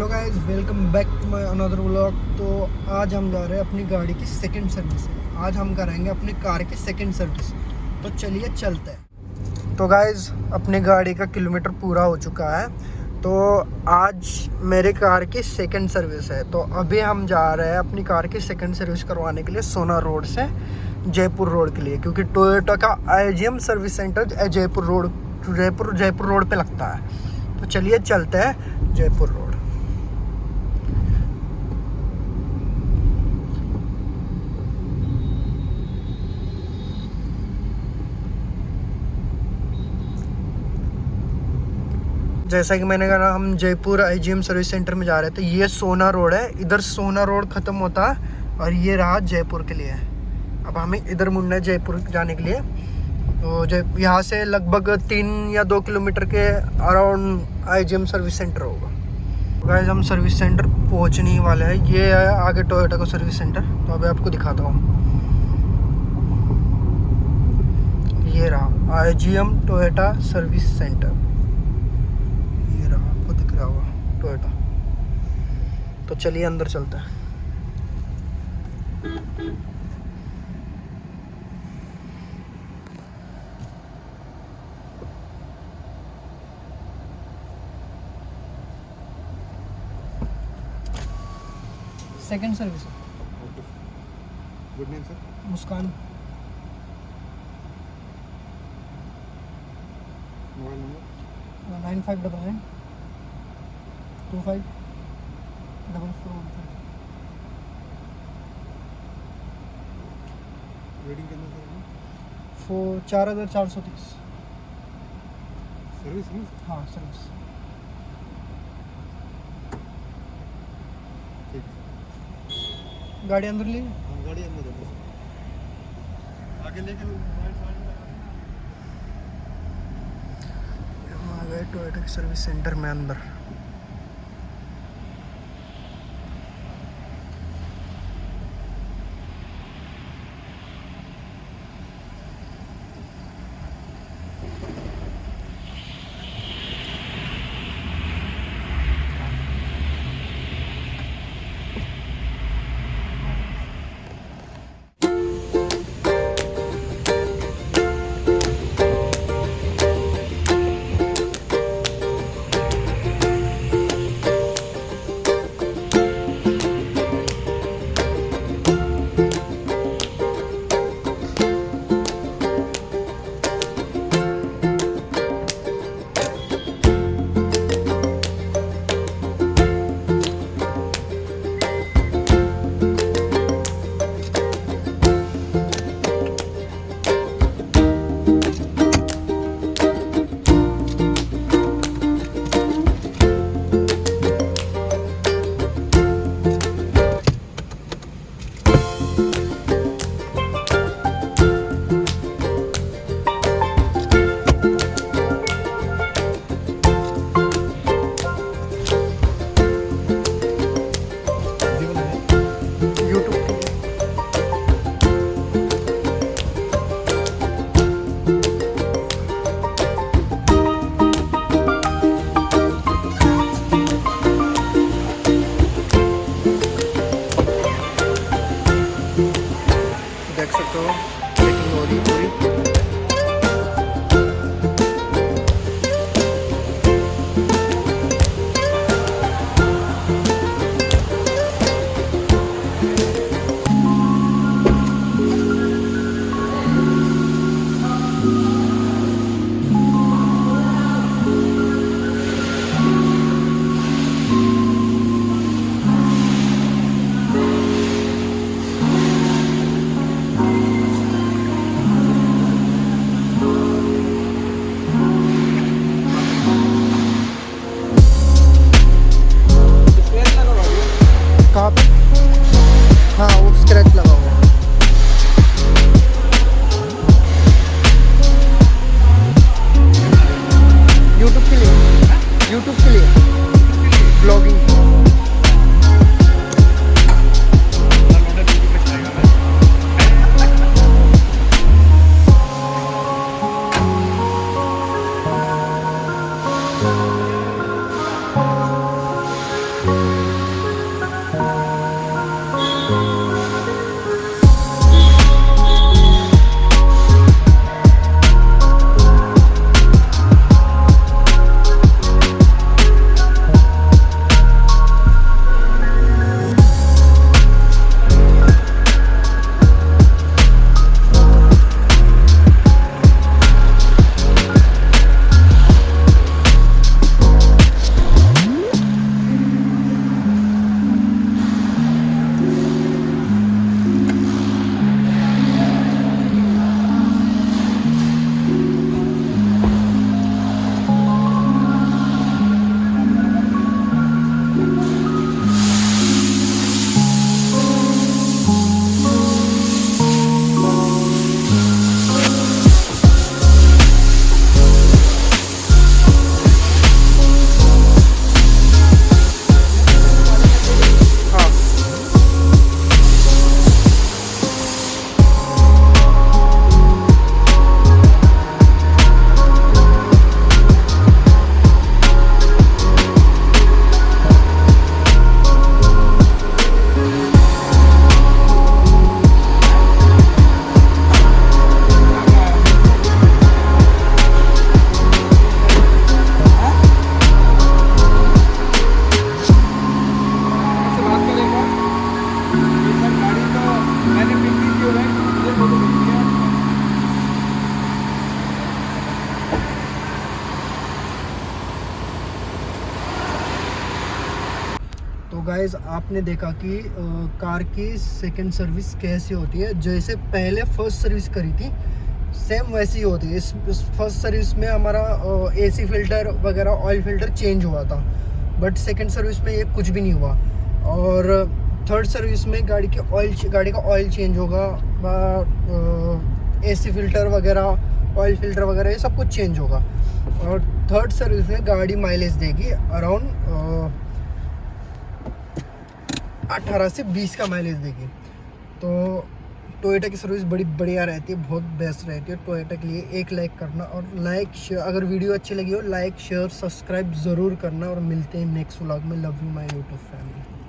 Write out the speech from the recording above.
Hello guys welcome back to my another vlog तो आज हम जा रहे हैं अपनी गाड़ी की सेकंड सर्विस आज हम कराएँगे अपनी कार की सेकंड सर्विस तो चलिए चलते हैं। तो गाइस, अपनी गाड़ी का किलोमीटर पूरा हो चुका है। तो आज मेरी कार की सेकंड सर्विस है। तो अभी हम जा रहे हैं अपनी कार की सेकंड सर्विस करवाने के लिए सोना रोड से, जयपुर रोड के लिए। क्योंकि टोयोटा का I service centre Jaipur road, Jaipur Jaipur road पर लगता है। तो चलिए चलते हैं जयपुर रोड। जैसा कि मैंने कहा हम जयपुर आईजीएम सर्विस सेंटर में जा रहे थे ये सोना रोड है। इधर सोना रोड ख़त्म होता है और ये रहा जयपुर के लिए। अब हमें इधर मुड़ना है जयपुर जाने के लिए। तो जय, यहाँ से लगभग तीन या दो किलोमीटर के अराउंड आईजीएम सर्विस सेंटर होगा। गैस हम सर्विस सेंटर पहुँचने वाले हैं। ये है आगे टोयोटा का सर्विस सेंटर तो अभी आपको दिखाता हूँ। ये रहा I G M Toyota service centre Toyota तो चलिए अंदर चलते हैं second service good name sir Muskan mobile number nine five double nine two five double four one five rating कितना फोर चार हज़ार चार सौ तीस। सर्विस हाँ सर्विस गाड़ी अंदर ली। हाँ गाड़ी अंदर आगे लेके टोयोटा की सर्विस सेंटर में अंदर। लिए यूट्यूब गाइज़ आपने देखा कि अ, कार की सेकंड सर्विस कैसी होती है? जैसे पहले फ़र्स्ट सर्विस करी थी सेम वैसी होती है। इस, इस फ़र्स्ट सर्विस में हमारा एसी फ़िल्टर वगैरह ऑयल फ़िल्टर चेंज हुआ था। बट सेकंड सर्विस में ये कुछ भी नहीं हुआ। और थर्ड सर्विस में गाड़ी की ऑयल गाड़ी का ऑयल चेंज होगा एसी फ़िल्टर वगैरह ऑयल फ़िल्टर वगैरह ये सब कुछ चेंज होगा। और थर्ड सर्विस में गाड़ी माइलेज देगी अराउंड अठारह से बीस का माइलेज देगी। तो टोयोटा की सर्विस बड़ी बढ़िया रहती है, बहुत बेस्ट रहती है। टोयोटा के लिए एक लाइक करना और लाइक शेयर अगर वीडियो अच्छी लगी हो लाइक शेयर सब्सक्राइब ज़रूर करना और मिलते हैं नेक्स्ट व्लॉग में। Love you my YouTube family